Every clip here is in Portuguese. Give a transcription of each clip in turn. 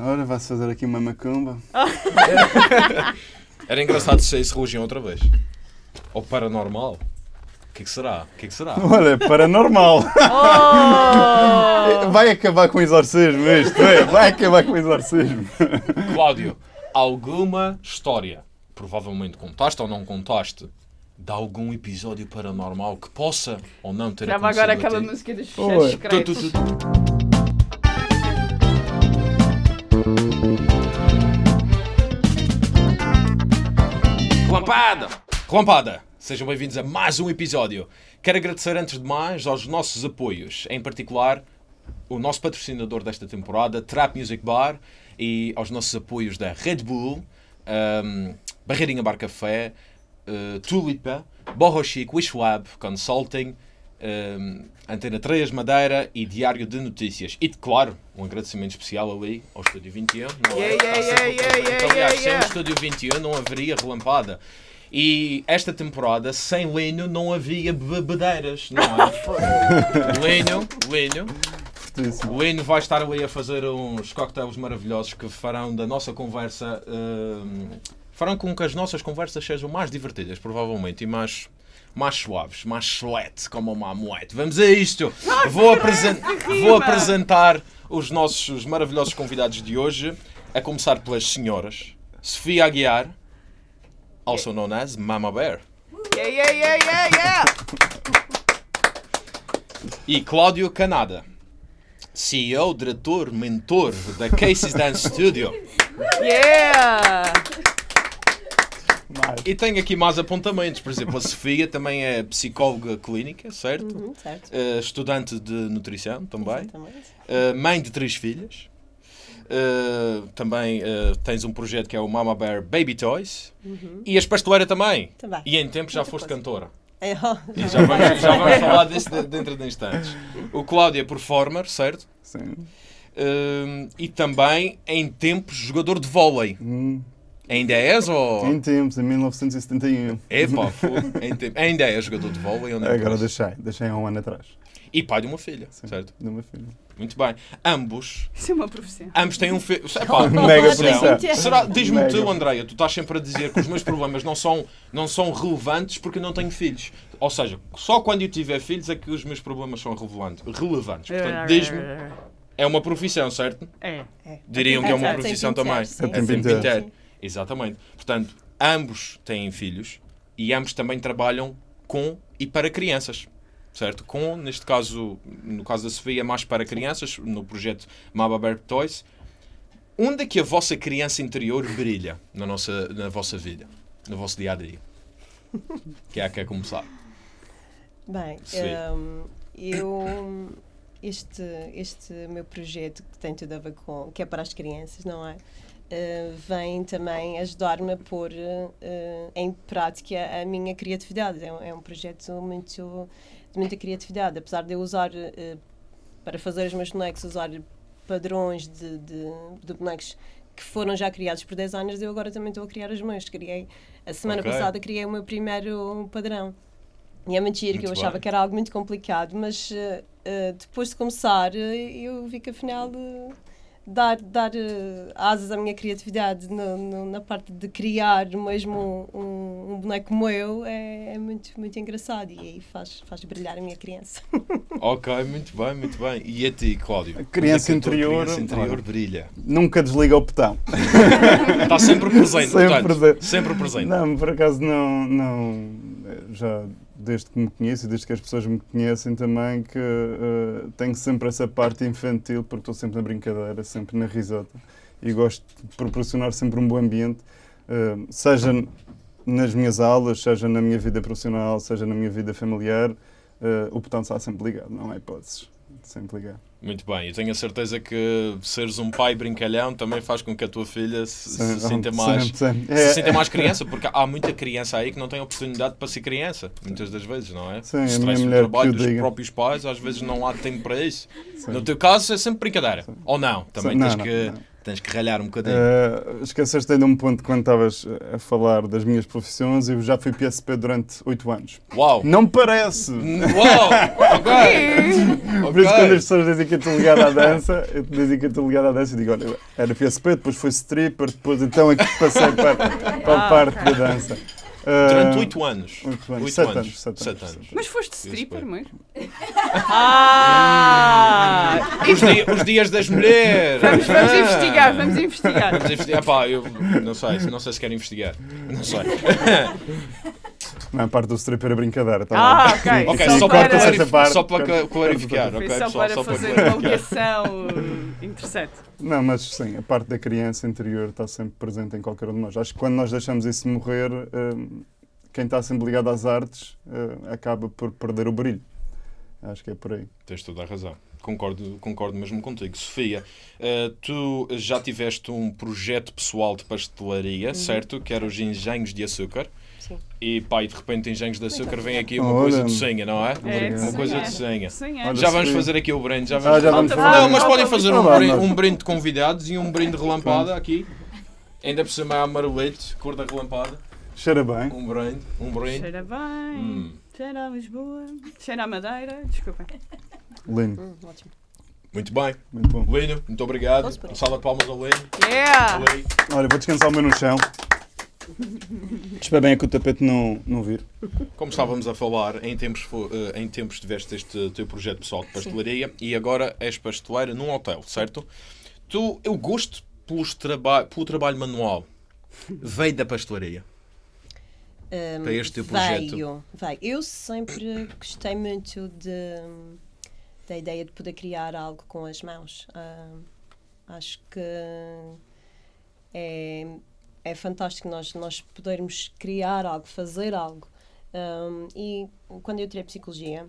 Ora, vai-se fazer aqui uma macumba. Era engraçado se saísse religião outra vez. Ou paranormal. O que, é que será? O que, é que será? Olha, paranormal. Oh! Vai acabar com o exorcismo isto, é? vai acabar com o exorcismo. Cláudio, alguma história, provavelmente contaste ou não contaste, de algum episódio paranormal que possa ou não ter Grava acontecido agora aquela música dos tu, secretos. tu, tu. Relampada! Relampada! Sejam bem-vindos a mais um episódio. Quero agradecer antes de mais aos nossos apoios, em particular o nosso patrocinador desta temporada, Trap Music Bar, e aos nossos apoios da Red Bull, um, Barreirinha Bar Café, uh, Tulipa, Borro Chic, Wishwab Consulting, um, Antena 3 Madeira e Diário de Notícias. E, claro, um agradecimento especial ali ao Estúdio 21. Não é? Yeah, yeah, yeah, presente. yeah, Aliás, yeah, sem yeah. o Estúdio 21 não haveria relampada. E esta temporada, sem Linho, não havia bebedeiras, não é? Linho, Linho. Fortíssimo. O Lino vai estar ali a fazer uns cocktails maravilhosos que farão da nossa conversa. hum, farão com que as nossas conversas sejam mais divertidas, provavelmente, e mais, mais suaves, mais chulete, como uma amoete. Vamos a isto! Vou, apresen- vou apresentar os nossos maravilhosos convidados de hoje, a começar pelas senhoras. Sofia Aguiar, also known as Mama Bear, Yeah, yeah, yeah, yeah, yeah. e Cláudio Canada. CEO, diretor, mentor da Casey's Dance Studio. Yeah! Mais. E tenho aqui mais apontamentos. Por exemplo, a Sofia também é psicóloga clínica, certo? Uhum, certo. Eh, estudante de nutrição também. Eh, mãe de três filhas. Eh, também tens um projeto que é o Mama Bear Baby Toys. E és pasteleira também. Uhum. Também. E em tempo já Muita foste coisa. cantora. É, E já vamos, já vamos falar disso de- dentro de instantes. O Cláudio é performer, certo? Sim. Eh, e também em tempos jogador de vôlei. Hum, Ainda és ou. Em tempos, em 1971. Epá. Em tempo- Ainda és jogador de vôlei ou não? Agora deixei, deixei há um ano atrás. E pai de uma filha, Sim, certo? De uma filha. Muito bem. Ambos, Isso é uma profissão. ambos têm um filho. Mega profissão. Será, diz-me tu, Andreia, tu estás sempre a dizer que os meus problemas não são, não são relevantes porque eu não tenho filhos. Ou seja, só quando eu tiver filhos é que os meus problemas são relevantes. relevantes. Portanto, diz-me, é uma profissão, certo? É. é. Diriam que é uma profissão também. É sim. tempo inteiro. Exatamente. Portanto, ambos têm filhos e ambos também trabalham com e para crianças. Certo? Com, neste caso, no caso da Sofia, mais para crianças, no projeto Mama Bear Toys. Onde é que a vossa criança interior brilha na, nossa, na vossa vida? No vosso dia a dia? Quem é que quer começar? Bem, hum, eu. Este, este meu projeto que tem tudo a ver com. que é para as crianças, não é? Uh, vem também ajudar-me a pôr uh, em prática a minha criatividade. É um, é um projeto muito, de muita criatividade. Apesar de eu usar, uh, para fazer os meus bonecos, usar padrões de, de, de bonecos que foram já criados por designers, eu agora também estou a criar os meus. Criei, a semana Ok. passada criei o meu primeiro padrão. E é mentira que eu Muito achava bem. que era algo muito complicado, mas eh, eh, depois de começar, eh, eu vi que afinal eh, dar, dar eh, asas à minha criatividade no- no- na parte de criar mesmo um, um, um boneco como eu é, é muito, muito engraçado e aí faz, faz brilhar a minha criança. Ok, muito bem, muito bem. E a ti, Cláudio? A criança é interior- criança interior brilha. Nunca desliga o botão. Está sempre presente, Sempre portanto. presente. Sempre presente. Não, por acaso não, não. Já desde que me conheço e desde que as pessoas me conhecem também, que eh, tenho sempre essa parte infantil, porque estou sempre na brincadeira, sempre na risota. E gosto de proporcionar sempre um bom ambiente, eh, seja nas minhas aulas, seja na minha vida profissional, seja na minha vida familiar. eh, o botão está sempre ligado, não há hipóteses. Sempre ligado. Muito bem, eu tenho a certeza que seres um pai brincalhão também faz com que a tua filha se, se sinta mais, se É, sinta mais criança, porque há muita criança aí que não tem oportunidade para ser criança, muitas das vezes, não é? Sim, a Stress minha do trabalho dos diga. próprios pais, às vezes não há tempo para isso. Sim. No teu caso é sempre brincadeira, ou não? Também Não, tens, não, que, não. Tens que ralhar um bocadinho. Uh, esqueceste ainda um ponto quando estavas a falar das minhas profissões. Eu já fui PSP durante 8 anos. Uau! Não parece! Uau! Ok! Por isso, Ok. quando as pessoas dizem que eu estou ligado à dança, eu dizem que eu estou ligado à dança, eu digo: olha, era PSP, depois foi stripper, depois então é que passei para, para a Ah, parte da dança. Durante 8 anos. oito anos. Oito Sete anos. anos, sete anos. anos. Mas foste stripper mesmo? Ah! Os, di- os dias das mulheres! Vamos, vamos Ah. investigar, vamos investigar. Vamos investigar. Pá, eu não sei, não sei se quero investigar. Não sei. Não, a parte do stripper é brincadeira. Tá Ah, bem. ok. Ok, Só para- para, essa parte. só para cla- clarificar. Foi ok, só pessoal, para só para fazer clarificar. uma ligação uh, interessante. Não, mas sim, a parte da criança interior está sempre presente em qualquer um de nós. Acho que quando nós deixamos isso morrer, hum, quem está sempre ligado às artes hum, acaba por perder o brilho. Acho que é por aí. Tens toda a razão. Concordo, concordo mesmo contigo. Sofia, eh, tu já tiveste um projeto pessoal de pastelaria, certo? Que era os engenhos de açúcar. Sim. E pá, e de repente engenhos de açúcar vem aqui uma Olha. coisa de senha, não é? É, Uma coisa de senha. Já vamos fazer aqui o brinde. Já Ah, vamos já vamos fazer. Não, mas podem fazer um brinde, um brinde de convidados e um brinde de relampada aqui. Ainda por cima é amarelete, cor da relampada. Cheira bem. Um brinde, um brinde. Cheira bem, Hum. cheira a Lisboa, cheira a Madeira, desculpem. Lindo. Hum, ótimo. Muito bem. Muito bom. Lino, muito obrigado. Um salve de palmas ao Lino. Yeah! Olha, vou descansar o meu no chão. Espero bem é que o tapete não, não vir. Como estávamos a falar, em tempos, eh, em tempos tiveste este teu projeto pessoal de pastelaria e agora és pasteleira num hotel, certo? Tu, eu gosto pelos traba pelo trabalho manual. Veio da pastelaria. Um, Para este teu projeto. Veio, veio. Eu sempre gostei muito de, da ideia de poder criar algo com as mãos. Ah, acho que é, é fantástico nós, nós podermos criar algo, fazer algo. Um, e quando eu tirei psicologia,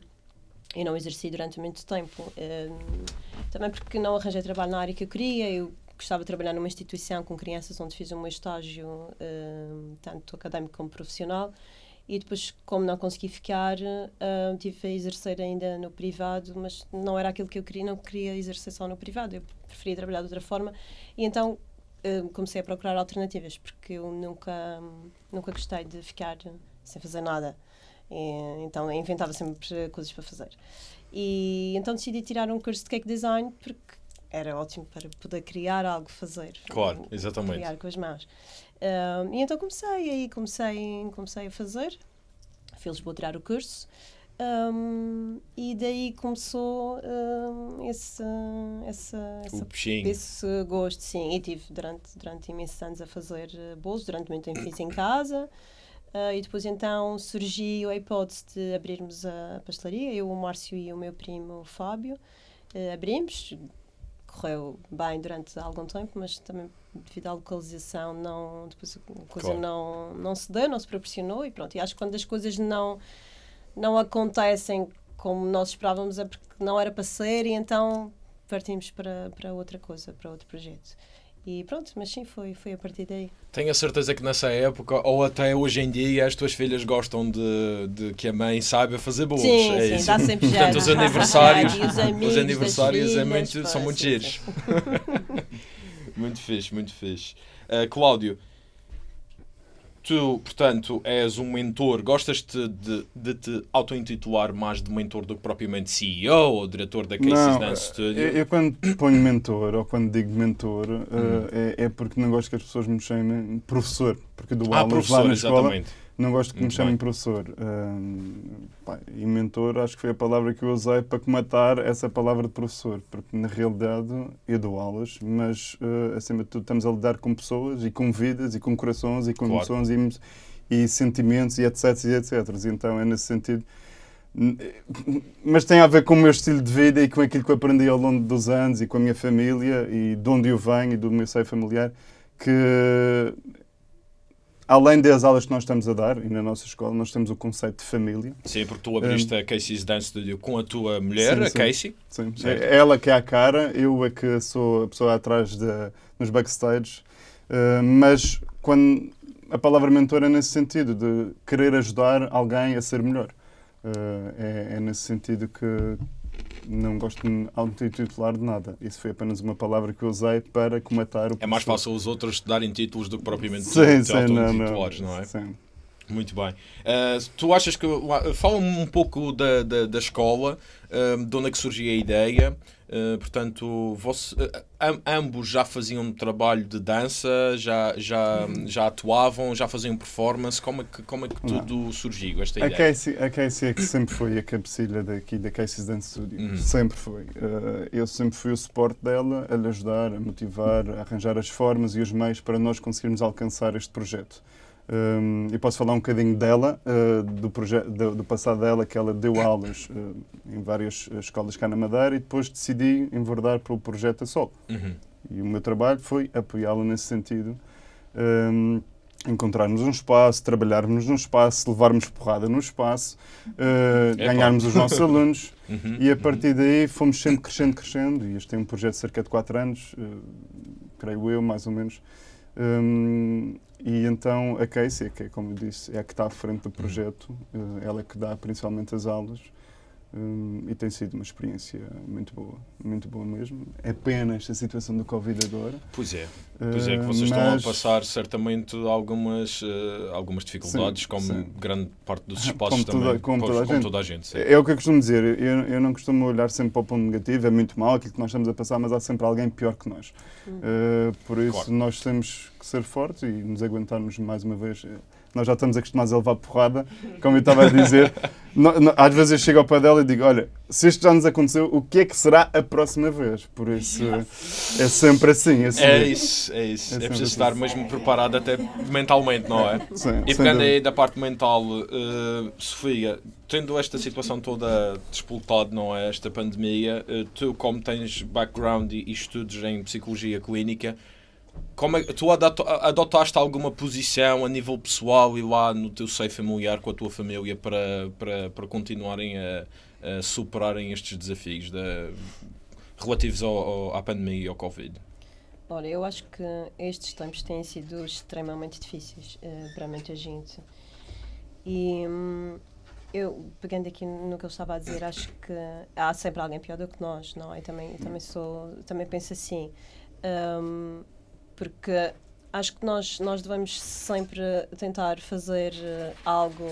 eu não exerci durante muito tempo. um, também porque não arranjei trabalho na área que eu queria. Eu gostava de trabalhar numa instituição com crianças onde fiz meu estágio, um, tanto académico como profissional. E depois, como não consegui ficar, um, tive a exercer ainda no privado, mas não era aquilo que eu queria, não queria exercer só no privado, eu preferia trabalhar de outra forma. E então comecei a procurar alternativas, porque eu nunca, nunca gostei de ficar sem fazer nada. E, então inventava sempre coisas para fazer. E então decidi tirar um curso de cake design porque era ótimo para poder criar algo, fazer. Claro, exatamente. Criar com as mãos. Um, e então comecei, aí comecei, comecei a fazer. Fui a Lisboa tirar o curso. Um, e daí começou um, esse, essa, essa esse gosto, sim. E tive durante, durante imensos anos a fazer eh, bolos, durante muito tempo fiz em casa. Ah, e depois então surgiu a hipótese de abrirmos a pastelaria, eu, o Márcio e o meu primo o Fábio. eh, abrimos, correu bem durante algum tempo, mas também devido à localização não, depois a coisa Claro. não, não se deu, não se proporcionou e pronto. E acho que quando as coisas não, não acontecem como nós esperávamos é porque não era para ser e então partimos para, para outra coisa, para outro projeto. E pronto, mas sim, foi, foi a partir daí. Tenho a certeza que nessa época, ou até hoje em dia, as tuas filhas gostam de, de que a mãe saiba fazer bolos. Sim, é sim, isso. dá sempre. Portanto, os aniversários, os os aniversários é muito- são muito giros. Muito fixe, muito fixe. Uh, Cláudio, tu, portanto, és um mentor. Gostas-te de, de te auto-intitular mais de mentor do que propriamente CEO ou diretor da Casey's Dance Studio? eu, eu quando ponho mentor ou quando digo mentor Hum. eh, é, é porque não gosto que as pessoas me chamem professor, porque do ah, aulas lá na escola exatamente. Não gosto que me Muito chamem bem. professor. Pá, e mentor acho que foi a palavra que eu usei para comatar essa palavra de professor, porque na realidade eu dou aulas, mas eh, acima de tudo estamos a lidar com pessoas e com vidas e com corações e com Claro. emoções e, e sentimentos e etc e etc. Então é nesse sentido. N- Mas tem a ver com o meu estilo de vida e com aquilo que eu aprendi ao longo dos anos e com a minha família e de onde eu venho e do meu seio familiar, que além das aulas que nós estamos a dar, e na nossa escola, nós temos o conceito de família. Sim, porque tu abriste a Casey's Dance Studio com a tua mulher, Sim, a sim. Casey. Sim. Certo. É ela que é a cara, eu é que sou a pessoa atrás de, nos backstage. Uh, mas quando a palavra mentor é nesse sentido, de querer ajudar alguém a ser melhor. Uh, é, é nesse sentido que não gosto de auto-titular de nada. Isso foi apenas uma palavra que eu usei para comatar o É mais fácil os outros darem títulos do que propriamente Sim, te sim, não, não. não é? Sim. Muito bem. Uh, tu achas que. Fala-me um pouco da, da, da escola, uh, de onde é que surgiu a ideia. Uh, portanto, você, am- ambos já faziam trabalho de dança, já, já, já atuavam, já faziam performance. Como é que, como é que Não. tudo surgiu, esta A ideia? Casey, a Casey é que sempre foi a cabecilha daqui da Casey's Dance Studio. Uhum. Sempre foi. Eu sempre fui o suporte dela, a lhe ajudar, a motivar, a arranjar as formas e os meios para nós conseguirmos alcançar este projeto. Um, e posso falar um bocadinho dela, eh, do, do, do passado dela, que ela deu aulas eh, em várias eh, escolas cá na Madeira e depois decidi enverdar para o projeto a solo. Uhum. E o meu trabalho foi apoiá-la nesse sentido. Hum, encontrarmos um espaço, trabalharmos num espaço, levarmos porrada no espaço, uh, ganharmos os nossos alunos Uhum. e a partir daí fomos sempre crescendo, crescendo. E este é um projeto de cerca de 4 anos, uh, creio eu, mais ou menos. Hum, e então a Casey, que é, como eu disse, é a que está à frente do projeto, uh, ela é que dá principalmente as aulas. Hum, e tem sido uma experiência muito boa, muito boa mesmo. É pena esta situação do Covid agora. Pois é. Pois é, que Uh, vocês estão a mas- passar certamente algumas, uh, algumas dificuldades, Sim, como sim. grande parte dos Como espaços toda- também. como Pois, toda a gente. toda a gente. sim. É o que eu costumo dizer, eu, eu não costumo olhar sempre para o ponto negativo, é muito mal aquilo que nós estamos a passar, mas há sempre alguém pior que nós. Uh, por isso Claro. nós temos que ser fortes e nos aguentarmos mais uma vez. Nós já estamos acostumados a levar porrada, como eu estava a dizer. No- no- às vezes eu chego ao pé dela e digo: Olha, se isto já nos aconteceu, o que é que será a próxima vez? Por isso é sempre assim. assim. É isso, é isso. É É, sempre preciso assim. estar mesmo preparado até mentalmente, não é? Sim, E pegando aí da parte mental, eh, Sofia, tendo esta situação toda disputada, não é? Esta pandemia, eh, tu, como tens background e, e estudos em psicologia clínica, como é, tu adotaste alguma posição a nível pessoal e lá no teu seio familiar com a tua família para, para, para continuarem a, a superarem estes desafios da- relativos ao, ao- à pandemia e ao Covid? Olha, eu acho que estes tempos têm sido extremamente difíceis eh, para muita gente. E hum, eu, pegando aqui no que eu estava a dizer, acho que há sempre alguém pior do que nós, não é? Também, também, sou, também penso assim. Hum, porque acho que nós, nós devemos sempre tentar fazer eh, algo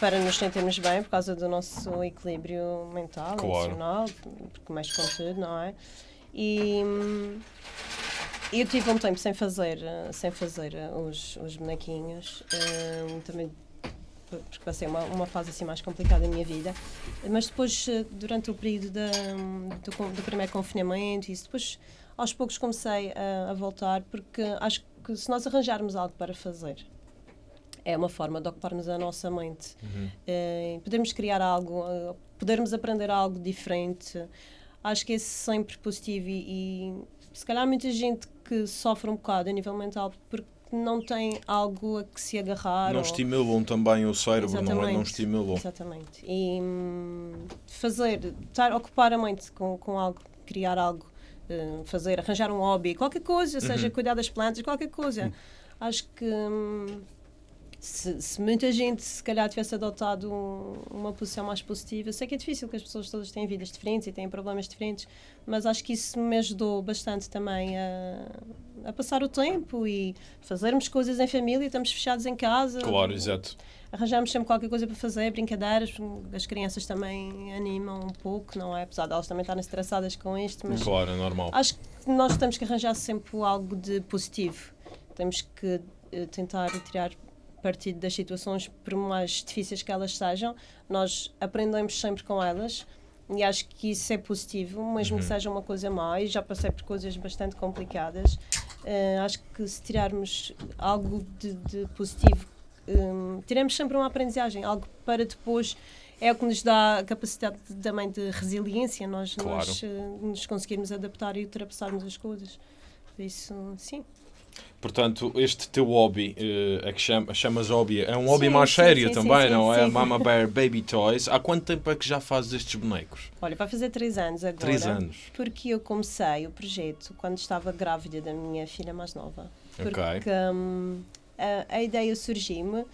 para nos sentirmos bem por causa do nosso equilíbrio mental, Claro. emocional, porque com tudo, não é? E eu tive um tempo sem fazer, eh, sem fazer eh, os, os bonequinhos, também porque passei uma, uma fase assim mais complicada da minha vida, mas depois, durante o período da, do, do primeiro confinamento, e isso depois aos poucos comecei a, a voltar, porque acho que se nós arranjarmos algo para fazer, é uma forma de ocuparmos a nossa mente. Eh, podermos criar algo, eh, podermos aprender algo diferente. Acho que é sempre positivo e, e se calhar muita gente que sofre um bocado a nível mental porque não tem algo a que se agarrar. Não ou- estimulam também o cérebro, não é? Não Exatamente. estimulam. Exatamente. E hum, fazer, estar, ocupar a mente com, com algo, criar algo, eh, fazer, arranjar um hobby, qualquer coisa, seja cuidar das plantas, qualquer coisa. Acho que hum, se, se muita gente se calhar tivesse adotado um- uma posição mais positiva, eu sei que é difícil, que as pessoas todas têm vidas diferentes e têm problemas diferentes, mas acho que isso me ajudou bastante também a, a passar o tempo e fazermos coisas em família, estamos fechados em casa Claro, exato. arranjamos sempre qualquer coisa para fazer, brincadeiras, as crianças também animam um pouco, não é? Apesar de elas também estarem estressadas com isto, mas Claro, é normal. acho que nós temos que arranjar sempre algo de positivo. Temos que eh, tentar tirar partido das situações, por mais difíceis que elas sejam, nós aprendemos sempre com elas. E acho que isso é positivo, mesmo que seja uma coisa má, e já passei por coisas bastante complicadas. eh, acho que se tirarmos algo de, de positivo hum, tiramos sempre uma aprendizagem, algo para depois é o que nos dá a capacidade de- também de resiliência, nós, Claro. nós eh, nos conseguirmos adaptar e ultrapassarmos as coisas. Por isso, sim. Portanto, este teu hobby, eh, é que chama, chamas hobby, é um hobby Sim, mais sim, sério sim, também, não é? Mama Bear Baby Toys. Há quanto tempo é que já fazes estes bonecos? Olha, vai fazer três anos agora. Três anos. Porque eu comecei o projeto quando estava grávida da minha filha mais nova. Porque hum, a, a ideia surgiu-me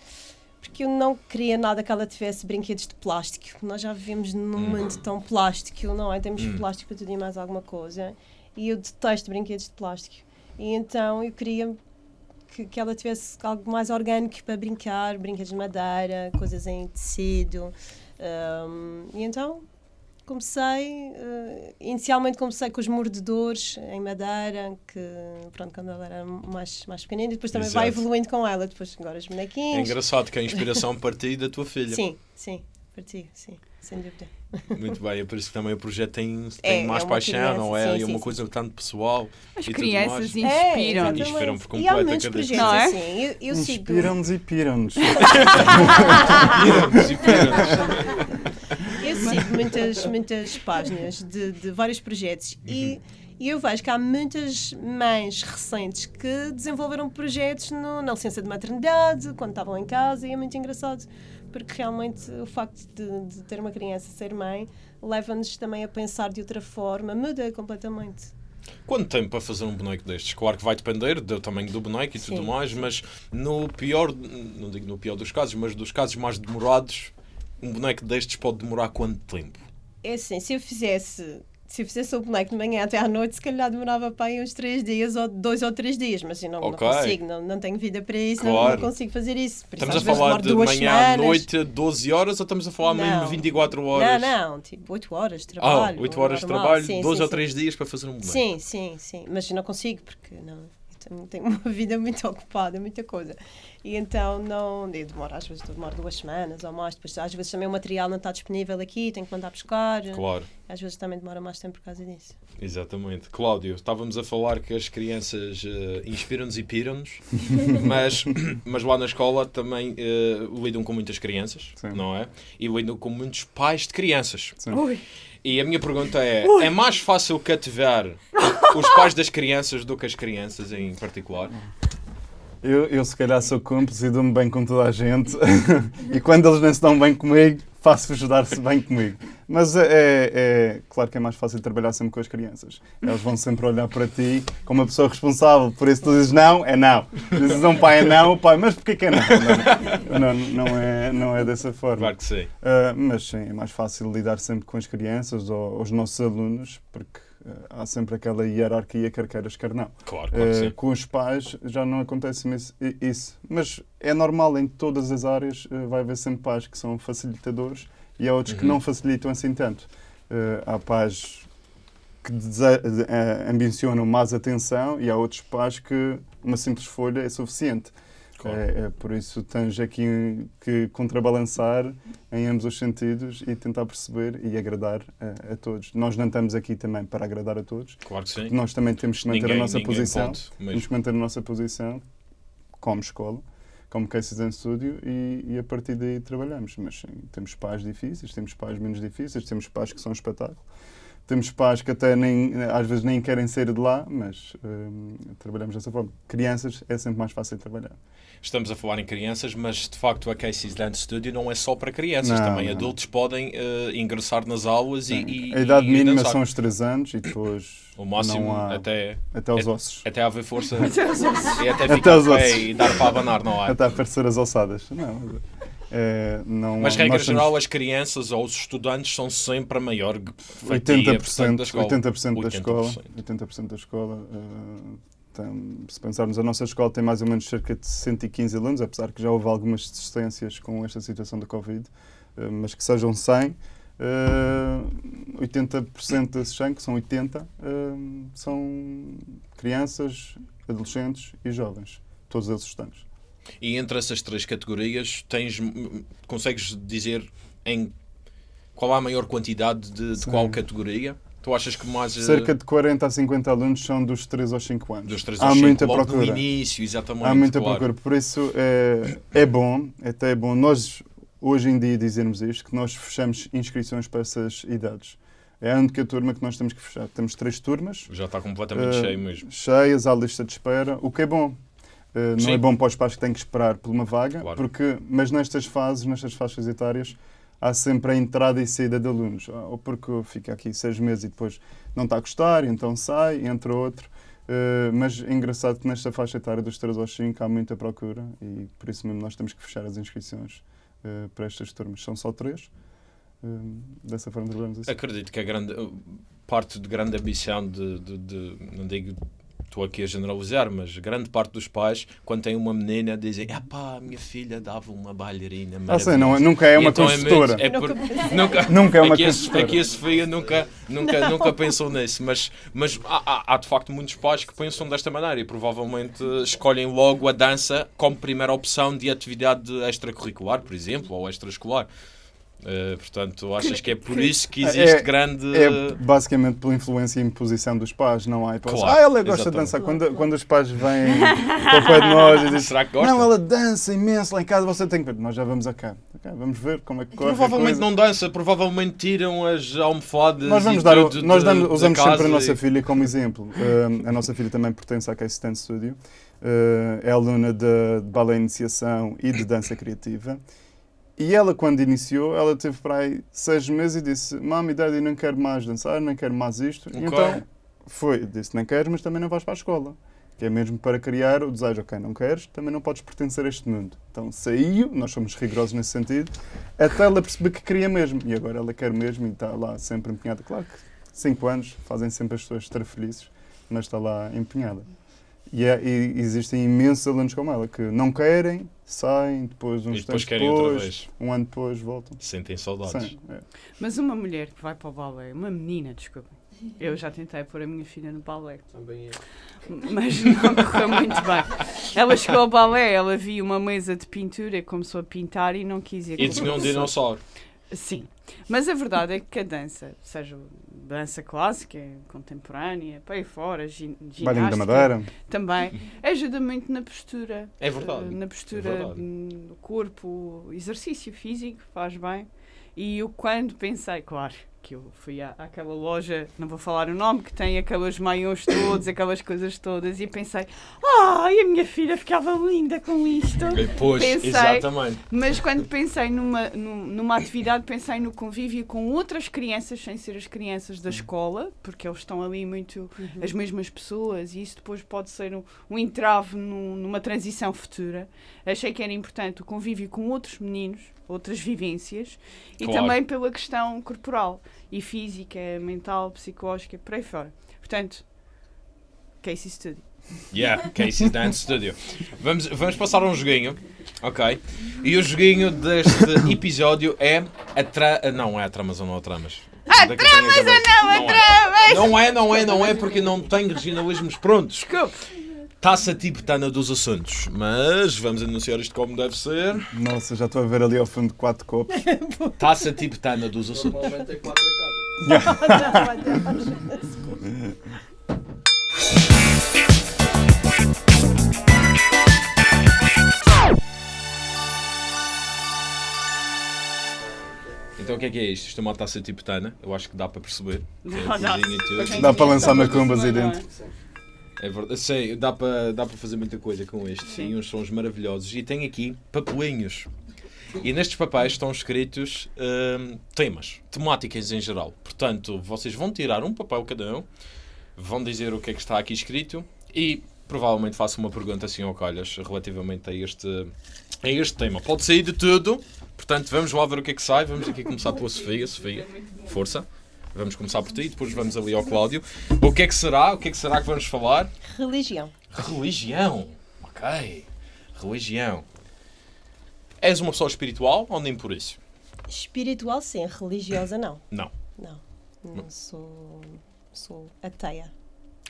porque eu não queria nada que ela tivesse brinquedos de plástico. Nós já vivemos num mundo tão plástico, não é? Temos Hum. plástico para tudo e mais alguma coisa. E eu detesto brinquedos de plástico. E então eu queria que, que ela tivesse algo mais orgânico para brincar, brinquedos de madeira, coisas em tecido. Um, e então comecei, eh, inicialmente comecei com os mordedores em madeira, que pronto, quando ela era mais, mais pequenina, e depois também vai Exato. evoluindo com ela, depois agora os É bonequinhos. engraçado que a inspiração partiu da tua filha. Sim, sim, parti, sim, sem dúvida. Muito bem, é por isso que também o projeto tem, É, tem mais é paixão, criança, não é? sim, e é uma sim, coisa sim. tanto pessoal. As e tudo crianças mais. inspiram. É. Inspiram por E completo há a cada projetos Não é? assim. Eu, eu sigo. Inspiram-nos e piram-nos. Inspiram-nos, inspiram-nos. Eu sigo muitas, muitas páginas de, de vários projetos e, e eu vejo que há muitas mães recentes que desenvolveram projetos no, na licença de maternidade, quando estavam em casa, e é muito engraçado, porque realmente o facto de, de ter uma criança ser mãe leva-nos também a pensar de outra forma, muda completamente. Quanto tempo para fazer um boneco destes? Claro que vai depender do tamanho do boneco e tudo Sim, mais, mas no pior, não digo no pior dos casos, mas dos casos mais demorados, um boneco destes pode demorar quanto tempo? É assim, se eu fizesse. Se eu fizesse o boneco de manhã até à noite, se calhar demorava para aí uns três dias, ou dois ou três dias, mas eu não, Ok. não consigo, não, não tenho vida para isso, não- Claro. não, consigo fazer isso. Por isso, Estamos a às vezes falar de manhã à noite, 12 horas, ou estamos a falar mesmo Não. 24 horas? Não, não, tipo 8 horas de Ah, trabalho. 8 horas de trabalho, Sim, 12 sim, ou sim. 3 dias para fazer um boneco. Sim, sim, sim, mas eu não consigo porque não, tenho uma vida muito ocupada, muita coisa. E então não, eu demoro, às vezes demoro duas semanas ou mais, depois às vezes também o material não está disponível aqui, tenho que mandar buscar. Claro, Às vezes também demora mais tempo por causa disso. exatamente. Cláudio, estávamos a falar que as crianças eh, inspiram-nos e piram-nos, mas, mas lá na escola também eh, lidam com muitas crianças, Sim. não é? E lidam com muitos pais de crianças. Sim. Ui. E a minha pergunta é: é mais fácil cativar os pais das crianças do que as crianças em particular? Eu, eu se calhar sou cúmplice e dou-me bem com toda a gente. e quando eles não se dão bem comigo, faço-vos dar-se bem comigo. Mas é, é- é claro que é mais fácil trabalhar sempre com as crianças. Eles vão sempre olhar para ti como uma pessoa responsável. Por isso tu dizes não, é não. Dizes um pai é não, o pai, mas porquê que é não? Não, não, é, não é dessa forma. Claro que sim. Uh, mas sim, é mais fácil lidar sempre com as crianças ou os nossos alunos, porque há sempre aquela hierarquia quer queiras, quer não. Claro, claro que Uh, com os pais já não acontece isso. Mas é normal em todas as áreas, uh, vai haver sempre pais que são facilitadores e há outros que Uhum. não facilitam assim tanto. Uh, há pais que eh, ambicionam mais atenção e há outros pais que uma simples folha é suficiente. Claro. É, é por isso tens aqui que contrabalançar em ambos os sentidos e tentar perceber e agradar a, a todos. Nós não estamos aqui também para agradar a todos. Claro que sim. Nós também temos que manter Ninguém- a nossa posição. pode, Temos mesmo. que manter a nossa posição como escola, como Cases em Studio e, e a partir daí trabalhamos. Mas sim, temos pais difíceis, temos pais menos difíceis, temos pais que são um espetáculo. Temos pais que até nem, às vezes nem querem sair de lá, mas hum, trabalhamos dessa forma. Crianças é sempre mais fácil trabalhar. Estamos a falar em crianças, mas de facto a Casey's Dance Studio não é só para crianças, Não, também não. adultos podem eh, ingressar nas aulas e, e a idade e mínima dançar. são os 3 anos e depois o máximo não há, até, até aos é- ossos. até haver força Até os ossos. e até Até ficar os de pé ossos. e dar para abanar, não há? Até aparecer as ossadas. Não, mas, é, não Mas regra temos- geral, as crianças ou os estudantes são sempre a maior fatia 80%, portanto, da escola. 80% da escola. 80%. 80% da escola. eh, tem- se pensarmos, a nossa escola tem mais ou menos cerca de 115 alunos, apesar que já houve algumas desistências com esta situação da Covid, eh, mas que sejam 100. eh, 80% desses 100, que são 80, eh, são crianças, adolescentes e jovens. Todos eles estudantes. E entre essas três categorias, tens, consegues dizer em qual há a maior quantidade de, de qual categoria? Tu achas que mais eh, Cerca de 40 a 50 alunos são dos 3 aos 5 anos. dos 3 Há aos 5, muita procura. no início, exatamente. Há muita claro. procura, por isso é, é bom, até é bom nós hoje em dia dizermos isto, que nós fechamos inscrições para essas idades. É a única turma que nós temos que fechar. Temos três turmas Já está completamente eh, cheio mesmo. cheias à lista de espera, o que é bom. Eh, não Sim. é bom para os pais que têm que esperar por uma vaga, Claro. porque, mas nestas fases, nestas faixas etárias, há sempre a entrada e saída de alunos. Ah, Ou porque fica aqui seis meses e depois não está a gostar, então sai, entra outro. Uh, mas é engraçado que nesta faixa etária dos 3 aos 5 há muita procura e por isso mesmo nós temos que fechar as inscrições uh, para estas turmas. São só três. Uh, dessa forma trabalhamos assim. Acredito que a grande parte de grande ambição de, de, de não digo estou aqui a generalizar, mas grande parte dos pais, quando têm uma menina, dizem: ah pá, minha filha dava uma bailarina. Ah, sim, não, nunca é uma então. É, é por, nunca, nunca é uma aqui construtora. A, aqui a Sofia nunca, nunca, nunca pensou nisso, mas, mas há, há, há, de facto muitos pais que pensam desta maneira e provavelmente escolhem logo a dança como primeira opção de atividade extracurricular, por exemplo, ou extraescolar. Uh, portanto, achas que é por isso que existe é, grande. É basicamente pela influência e imposição dos pais, não há hipótese. Claro, ah, ela gosta exatamente. de dançar. Quando, quando os pais vêm para o pé de nós e dizem: Será que gosta? Não, ela dança imenso lá em casa, você tem que ver. Nós já vamos a cá. Okay, vamos ver como é que corre. Provavelmente não dança, provavelmente tiram as almofadas. Nós vamos dar, tudo nós de, damos, usamos da sempre a nossa e- filha como exemplo. Uh, a nossa filha também pertence à Case Stand Studio. Uh, é aluna de, de balé iniciação e de dança criativa. E ela, quando iniciou, ela teve para aí seis meses e disse: Mami, Daddy, não quero mais dançar, não quero mais isto. E Ok. então foi, disse: Não queres, mas também não vais para a escola. Que é mesmo para criar o desejo: Ok, não queres, também não podes pertencer a este mundo. Então saiu, nós somos rigorosos nesse sentido, até ela perceber que queria mesmo. E agora ela quer mesmo e está lá sempre empenhada. Claro que cinco anos fazem sempre as pessoas estar felizes, mas está lá empenhada. E, é- e existem imensos alunos como ela que não querem, saem, depois uns E depois querem depois, outra vez. um ano depois voltam. Sentem saudades. Sim, é. Mas uma mulher que vai para o balé, uma menina, desculpa. Eu já tentei pôr a minha filha no balé, Também é. mas não correu muito bem. Ela chegou ao balé, ela viu uma mesa de pintura e começou a pintar e não quis ir E tinham um dinossauro. Sim, mas a verdade é que a dança, seja dança clássica, contemporânea, para aí fora, gin- Bailinho da ginástica, Madeira. também ajuda muito na postura. É verdade, eh, Na é postura verdade. hum, do corpo, exercício físico faz bem. E eu quando pensei, claro, que eu fui à, àquela loja, não vou falar o nome, que tem aqueles maiões todos, aquelas coisas todas, e pensei, ai, a minha filha ficava linda com isto. E Pois, Pensei- exatamente. Mas quando pensei numa, num- numa atividade, pensei no convívio com outras crianças, sem ser as crianças da escola, porque eles estão ali muito as mesmas pessoas e isso depois pode ser um, um entrave num- numa transição futura. Achei que era importante o convívio com outros meninos, outras vivências e Claro. também pela questão corporal e física, mental, psicológica, por aí fora. Portanto, Casey Studio. Yeah, Casey's Dance Studio. Vamos, vamos passar a um joguinho. Ok. E o joguinho deste episódio é a tra... Não é a tramas ou não a tramas. A tramas ou não a tramas! Não é, não é, não é, porque não tenho regionalismos prontos. Desculpe. Taça tibetana dos assuntos. Mas vamos anunciar isto como deve ser. Nossa, já estou a ver ali ao fundo quatro copos. Taça tibetana dos assuntos. Normalmente é 4 a cada. Então o que é que é isto? Isto é uma taça tibetana. Eu acho que dá para perceber. Tem Dá, para lançar macumbas aí é? dentro. É verdade. Sei, dá para dá para fazer muita coisa com este. Sim. E uns sons maravilhosos. E tem aqui papelinhos. E nestes papéis estão escritos hum, temas, temáticas em geral. Portanto, vocês vão tirar um papel cada um, vão dizer o que é que está aqui escrito e provavelmente faço uma pergunta assim ao calhas relativamente a este, a este tema. Pode sair de tudo, portanto, vamos lá ver o que é que sai. Vamos aqui começar pela Sofia. Sofia, força. Vamos começar por ti, depois vamos ali ao Cláudio. O que é que será? O que é que será que vamos falar? Religião. Religião. Ok. Religião. És uma pessoa espiritual ou nem por isso? Espiritual, sim. Religiosa, não. Não. Não. Não sou, sou ateia.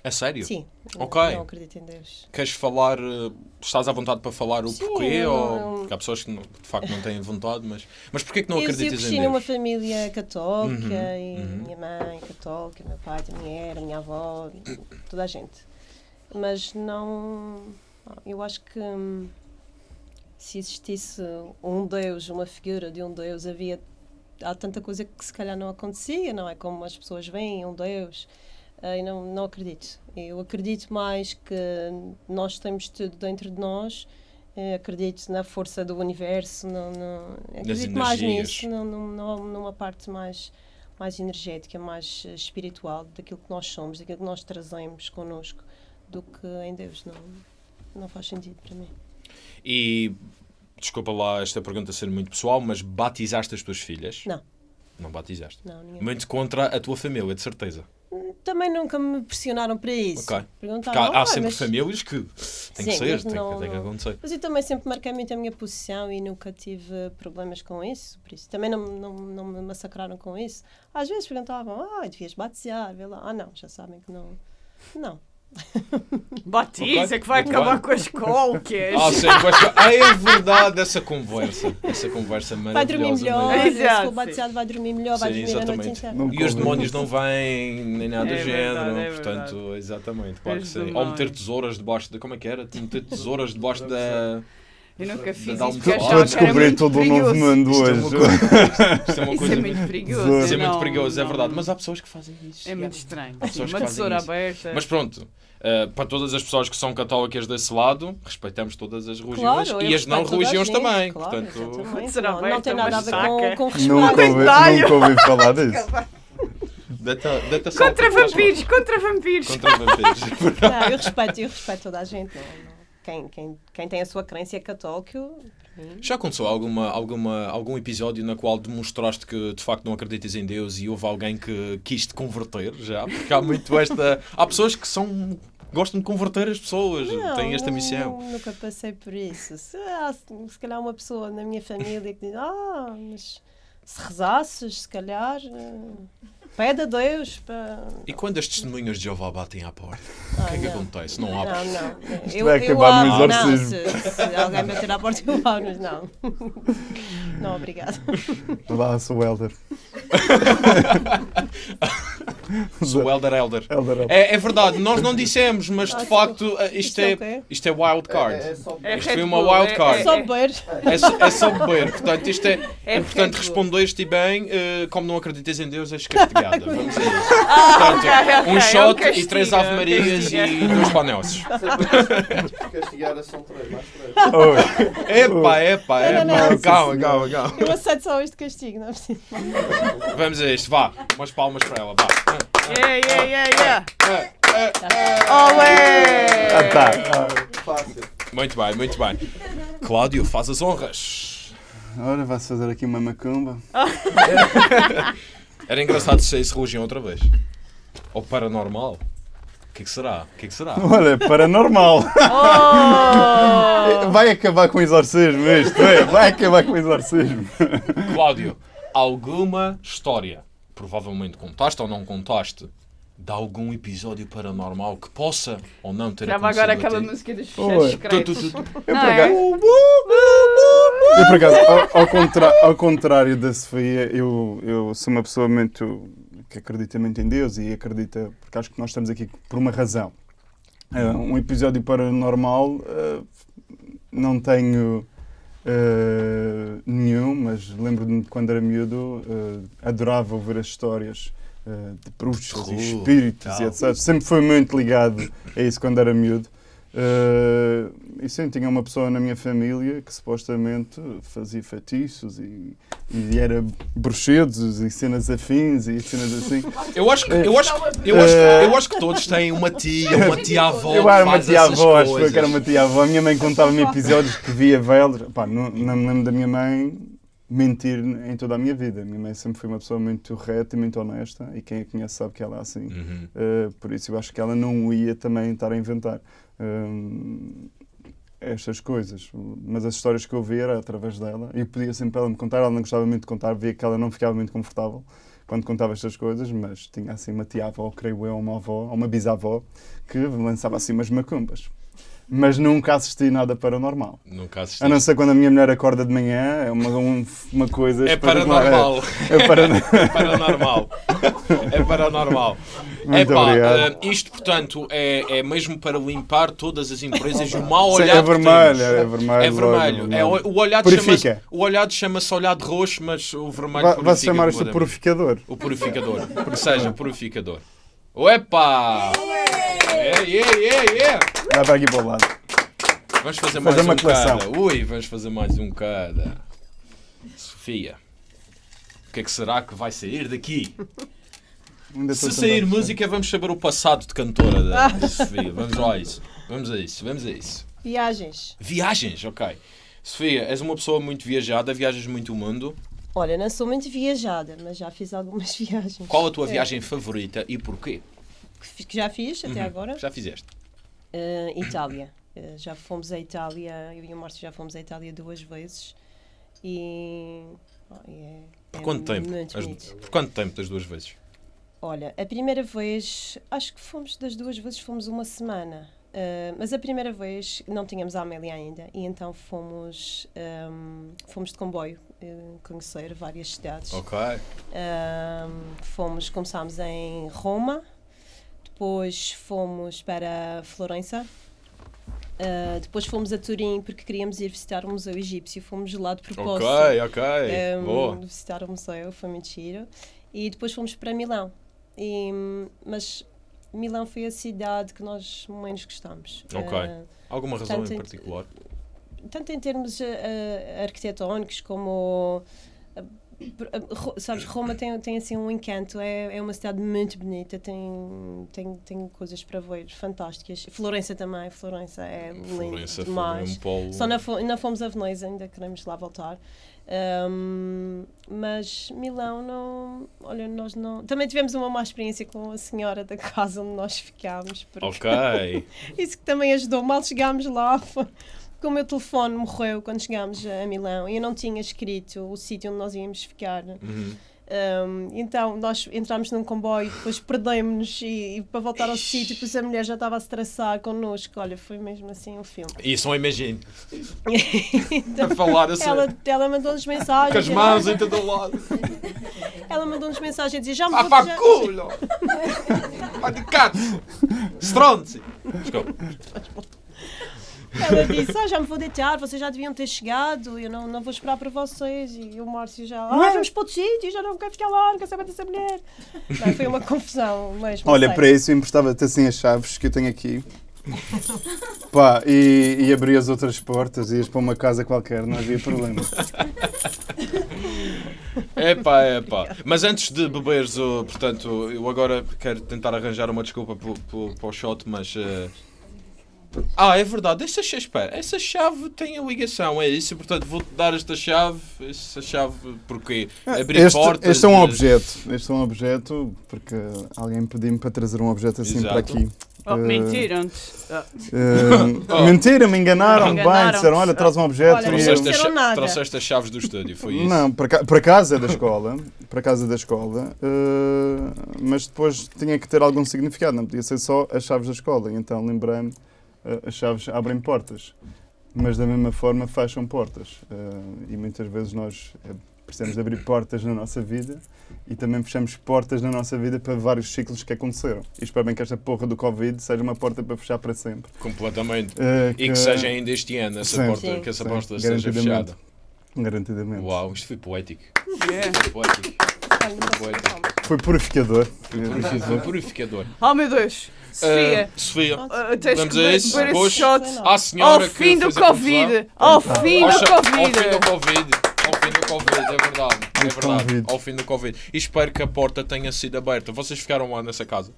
A sério? Sim. Ok. Não acredito em Deus. Queres falar. eh, Estás à vontade para falar o Sim, porquê? eu ou... Porque há pessoas que de facto não têm vontade, mas. Mas porquê que não eu, eu acreditas cresci em numa Deus? família católica Uhum, e uhum. minha mãe católica, meu pai também era, minha avó, toda a gente. Mas não. Eu acho que hum, se existisse um Deus, uma figura de um Deus, havia. Há tanta coisa que se calhar não acontecia, não é? Como as pessoas veem um Deus. ah, E não, não acredito. Eu acredito mais que nós temos tudo dentro de nós. eh, Acredito na força do universo, não, não, acredito mais nisso, não, não, numa parte mais, mais energética, mais eh, espiritual daquilo que nós somos, daquilo que nós trazemos connosco do que em Deus. Não, não faz sentido para mim. E desculpa lá esta pergunta ser muito pessoal, mas batizaste as tuas filhas? Não. Não batizaste. Não, ninguém. Muito contra a tua família, de certeza. Também nunca me pressionaram para isso. Ok. Perguntaram, há, há "Ah, sempre mas-" famílias que tem que ser, tem, não- que, tem que acontecer. Mas eu também sempre marquei muito a minha posição e nunca tive problemas com isso. Por isso também não, não, não me massacraram com isso. Às vezes perguntavam, ah, devias batizar, vê lá. Ah, não, já sabem que não. Não. Batiza Ok, que vai muito acabar bem. com as colcas. Ah, sim, pois que- ah, é verdade essa conversa. Essa conversa Vai dormir maravilhosa. melhor, mesmo. Exato, se for batizado vai dormir melhor, vai dormir a noite exatamente. inteira. E os demónios não vêm, nem nada do É género. verdade, é portanto, exatamente, claro que Os sim. Ou meter tesouras debaixo da. Como é que era? Meter tesouras debaixo da. Eu nunca fiz isso porque toque. Estou a achava que era muito todo um novo mundo Isto é uma hoje. coisa, isto é uma Isso coisa é muito perigoso. Isso Isso é muito não- perigoso, é não- verdade. Mas há pessoas que fazem isso. É muito estranho. Sim, que uma fazem tesoura isso. aberta. Mas pronto, uh, para todas as pessoas que são católicas desse lado, respeitamos todas as religiões Claro, e as não religiões gente, também. Claro, Portanto, exatamente. Será não, não tem nada a ver com, com respeito. Nunca nunca ouvi falar disso. data, data Contra vampiros, contra vampiros. Contra vampiros. Não, eu respeito, eu respeito toda a gente. Não, não. Quem, quem, quem tem a sua crença é católico. Já aconteceu alguma, alguma, algum episódio na qual demonstraste que de facto não acreditas em Deus e houve alguém que quis te converter? Já? Porque há muito esta. Há pessoas que são. gostam de converter as pessoas, Não, têm esta missão. nu- Nunca passei por isso. Se, há, se calhar uma pessoa na minha família que diz, ah, mas se rezasses, se calhar, eh, pede a Deus para. E quando as testemunhas de Jeová batem à porta, Ah, o que é que não. acontece? Não abre. Não, não. Isto Eu, vai eu acabar no abro, não, se, se alguém bater à porta, eu abro, mas não. Não, obrigado. Lá sou o Elder. Sou Elder Elder. Elder, Elder. É, é verdade, nós não dissemos, mas de facto eh, isto é é, isto é wild É, card. é só É Isto Red foi uma wild é- card. é- Só é- beber. É, só- é só beber. Portanto, isto é, É é importante Red Bull. respondeste bem, eh, como não acreditas em Deus, és castigada. Vamos a isso. Ah, Portanto, um é shot e três é Ave Marias e dois panelsos. castigada são três, mais três. Epá, epá, epá. Calma, calma, calma. Eu aceito só este castigo, não é preciso. Vamos a isto, vá. Umas palmas para ela, vá. Yeah, yeah, yeah, yeah. Ah, Olé! tá. Ah, Fácil. Muito bem, muito bem. Cláudio, faz as honras. Ora, vai-se fazer aqui uma macumba. Era engraçado se saísse religião outra vez. Ou paranormal. O que, é que será? O que, é que será? Olha, paranormal. Oh! Vai acabar com o exorcismo isto, é? Vai acabar com o exorcismo. Cláudio, alguma história, provavelmente contaste ou não contaste, de algum episódio paranormal que possa ou não ter Grava acontecido agora a aquela ti? música dos tu, secretos. Eu, por é? acaso, eu, por acaso ao, ao contra- ao contrário da Sofia, eu, eu sou uma pessoa muito que acredita muito em Deus e acredita, porque acho que nós estamos aqui por uma razão. Ah, um episódio paranormal ah, não tenho ah, nenhum, mas lembro-me de quando era miúdo, ah, adorava ouvir as histórias ah, de Terror, e espíritos e etc. Sempre foi muito ligado a isso quando era miúdo. Ah, e sim, tinha uma pessoa na minha família que supostamente fazia feitiços e, e era bruxedos e cenas afins e cenas assim. Eu acho que, eu acho, que- eu acho, que- eu acho que todos têm uma tia, uma tia-avó Eu era uma tia-avó, acho que era uma tia-avó. A minha mãe contava-me episódios que via velas. Pá, não, não me lembro da minha mãe mentir em toda a minha vida. A minha mãe sempre foi uma pessoa muito reta e muito honesta e quem a conhece sabe que ela é assim. Uhum. Uh, por isso eu acho que ela não ia também estar a inventar hum, estas coisas. Mas as histórias que eu via era através dela e eu podia sempre ela me contar. Ela não gostava muito de contar, via que ela não ficava muito confortável quando contava estas coisas, mas tinha assim uma tia-avó, creio eu, uma avó, ou uma bisavó, que lançava assim umas macumbas. Mas nunca assisti nada paranormal. Nunca assisti. A não ser quando a minha mulher acorda de manhã, é uma, um- uma coisa. É paranormal. É, é paranormal. É paranormal. É paranormal. Muito Epá, obrigado. eh, isto, portanto, é, é mesmo para limpar todas as empresas e o mau Sim, olhar é que vermelho, temos. é vermelho. É vermelho. É, logo. o, o olhado Purifica. chama-se o olhado chama-se olhado roxo, mas o vermelho Vai, vai purifica chamar isto purificador. O purificador. Ou seja, purificador. Opa! Yeah, yeah, yeah, yeah. Vai para aqui para o lado. Vamos fazer, Fazer mais uma um coleção. cada. Ui, vamos fazer mais um cada. Sofia, o que é que será que vai sair daqui? Se sair música, vamos saber o passado de cantora da Sofia. Vamos lá a isso. Vamos a isso, vamos a isso. Viagens. Viagens, ok. Sofia, és uma pessoa muito viajada, viajas muito o mundo. Olha, não sou muito viajada, mas já fiz algumas viagens. Qual a tua É. viagem favorita e porquê? Que já fiz até Uhum. agora? Já fizeste? Uh, Itália. Uh, já fomos à Itália, eu e o Márcio já fomos à Itália duas vezes. E. oh, é, Por é quanto tempo? As-. Por quanto tempo das duas vezes? Olha, a primeira vez, acho que fomos das duas vezes, fomos uma semana. Uh, mas a primeira vez não tínhamos a Amélia ainda e então fomos, um, fomos de comboio uh, conhecer várias cidades. Ok. Um, fomos, começámos em Roma, depois fomos para Florença, uh, depois fomos a Turim porque queríamos ir visitar o Museu Egípcio, fomos lá de propósito. Ok, ok. um, Boa. visitar o museu, foi muito giro. E depois fomos para Milão. E, mas Milão foi a cidade que nós menos gostamos. Ok. Uh, Alguma razão Tanto em em- particular? tanto em termos uh, arquitetónicos como sabes Roma tem, tem assim um encanto é, é uma cidade muito bonita tem, tem tem coisas para ver fantásticas Florença também Florença é lindo Florença foi demais um polo. só não, fo não fomos a Veneza ainda queremos lá voltar Um, mas Milão não olha nós não também tivemos uma má experiência com a senhora da casa onde nós ficámos Ok. isso que também ajudou. Mal chegámos lá, porque o meu telefone morreu quando chegámos a Milão e eu não tinha escrito o sítio onde nós íamos ficar. Uhum. Um, então nós entramos num comboio, depois perdemos-nos e, e para voltar ao sítio, depois a mulher já estava a se traçar connosco. Olha, foi mesmo assim um filme. Isso não imagino. Então, A falar assim. ela, ela mandou-nos mensagens. Com as mãos em todo lado. Ela mandou-nos mensagens a dizer: Já me Ah, vou pá, já-! Stronzi! Desculpa. Ela disse: ah, já me vou deitar, vocês já deviam ter chegado, eu não, não vou esperar para vocês. E o Márcio já, ah, vamos para outro sítio, já não quero ficar lá, não quero saber dessa mulher. Não, foi uma confusão mesmo. Olha, sei. para isso eu emprestava-te assim as chaves que eu tenho aqui. Pá, e, e abri as outras portas e ias para uma casa qualquer, não havia problema. Epá, epá. Mas antes de beberes, o, portanto, eu agora quero tentar arranjar uma desculpa para o shot, mas. eh, Ah, é verdade, essa chave, espera, essa chave tem a ligação, é isso, portanto vou-te dar esta chave, essa chave, porque abrir Este, portas... este é um objeto. Este é um objeto porque alguém pediu-me para trazer um objeto assim Exato. para aqui. Oh, Eh, mentiram-te. Ah, eh, Oh. Mentira, me enganaram bem. Enganaram-te. Disseram: olha, traz um objeto. Olha, e eu- Trouxeste, cha- nada. trouxeste as chaves do estúdio, foi isso? Não, para, para casa da escola, para casa da escola, eh, mas depois tinha que ter algum significado, não podia ser só as chaves da escola. Então lembrei-me, as chaves abrem portas, mas da mesma forma fecham portas. Eh, e muitas vezes nós eh, precisamos de abrir portas na nossa vida e também fechamos portas na nossa vida para vários ciclos que aconteceram. E espero bem que esta porra do Covid seja uma porta para fechar para sempre. Completamente. Eh, E que seja ainda este ano, essa Sim. porta, Sim. que essa Sim, porta seja garantidamente. fechada. Garantidamente. Uau, isto foi poético. yeah. Foi poético. Poético. falar. Foi purificador. Foi purificador. Oh meu Deus. Sofia, Ah, Sofia, vamos que a isso. Hoje, shot à senhora ao fim do a. Covid. Ao fim do Covid. Ao fim do Covid. Ao fim do Covid, é verdade. É verdade. Ao fim do Covid. E espero que a porta tenha sido aberta. Vocês ficaram lá nessa casa?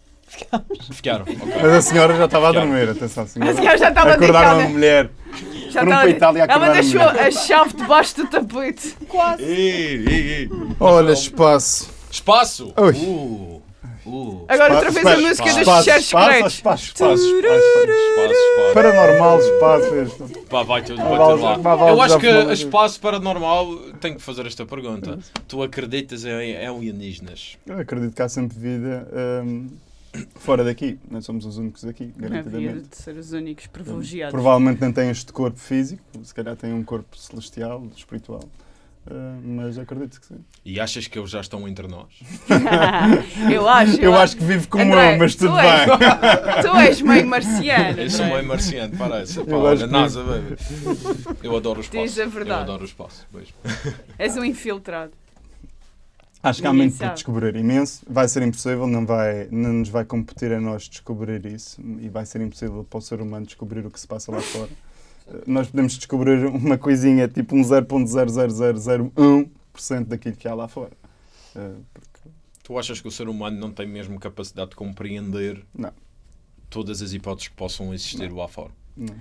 Ficaram. ok. Mas a senhora já estava a dormir, atenção, a senhora. A senhora já estava Acordaram deitada. a mulher. Já foram estava- para a Itália Ela a deixou mulher. a chave debaixo do tapete. Quase. Ei, ei, ei. Olha, espaço. Espaço! Ui. Uh, uh. Agora outra vez a música dos espaço, secretos. espaço, Espaço, espaço. espaço, espaço. Paranormal, espaço. Pá, vai tudo bater lá. Eu acho que espaço paranormal tenho que fazer esta pergunta. Tu acreditas em, alienígenas? Eu acredito que há sempre vida hum, fora daqui. Nós somos os únicos aqui, Havia garantidamente. de ser os únicos privilegiados. Provavelmente não têm este corpo físico, se calhar têm um corpo celestial, espiritual. Uh, mas acredito que sim. E achas que eles já estão entre nós? eu acho. Eu acho que vive como André, eu, mas tudo tu és- bem. Tu és meio marciano. Eu sou é? meio marciano, parece. Pá, Eu olha, NASA, baby. Eu adoro o espaço. Diz a verdade. Eu adoro o espaço. Beijo. És um infiltrado. Acho que há muito por descobrir imenso. Vai ser impossível, não, vai, não nos vai competir a nós descobrir isso e vai ser impossível para o ser humano descobrir o que se passa lá fora. Nós podemos descobrir uma coisinha tipo um 0.00001% daquilo que há lá fora. Eh, Porque Tu achas que o ser humano não tem mesmo capacidade de compreender Não. todas as hipóteses que possam existir lá fora? Não.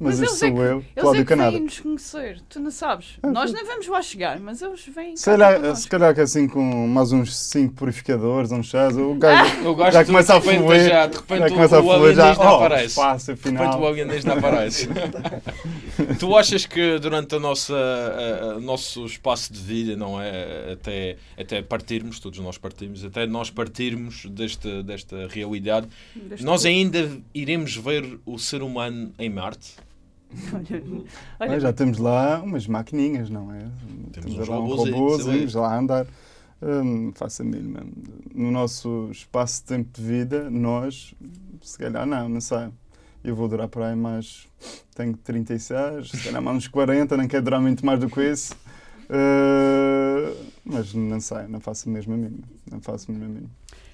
Mas, Mas este eles é sou que- eu, Eles Cláudio é que Canada. vêm nos conhecer, tu não sabes. Ah, Nós nem vamos lá chegar, mas eles vêm. Se calhar, se calhar que assim com mais uns 5 purificadores, uns chás, o gajo Eu gosto já de- começa a fluir. já, de repente já o- começa a o fluir, já, oh, aparece. espaço, De repente o afinal. alienígena aparece. tu achas que durante a nossa, a- a- o nosso espaço de vida, não é? Até, até partirmos, todos nós partimos, até nós partirmos desta, desta realidade, Deste nós ainda iremos ver o ser humano em Marte? Olha, olha, já temos lá umas maquininhas, não é? Temos temos uns lá um robôzinhos ali. lá a andar. Hum, faço a mínima. No nosso espaço de tempo de vida, nós, se calhar não, não sei. Eu vou durar por aí mais. Tenho 36, se calhar mais uns 40, não quero durar muito mais do que isso. Uh, mas não sei, não faço mesmo a mínima. Não faço mesmo a mínima.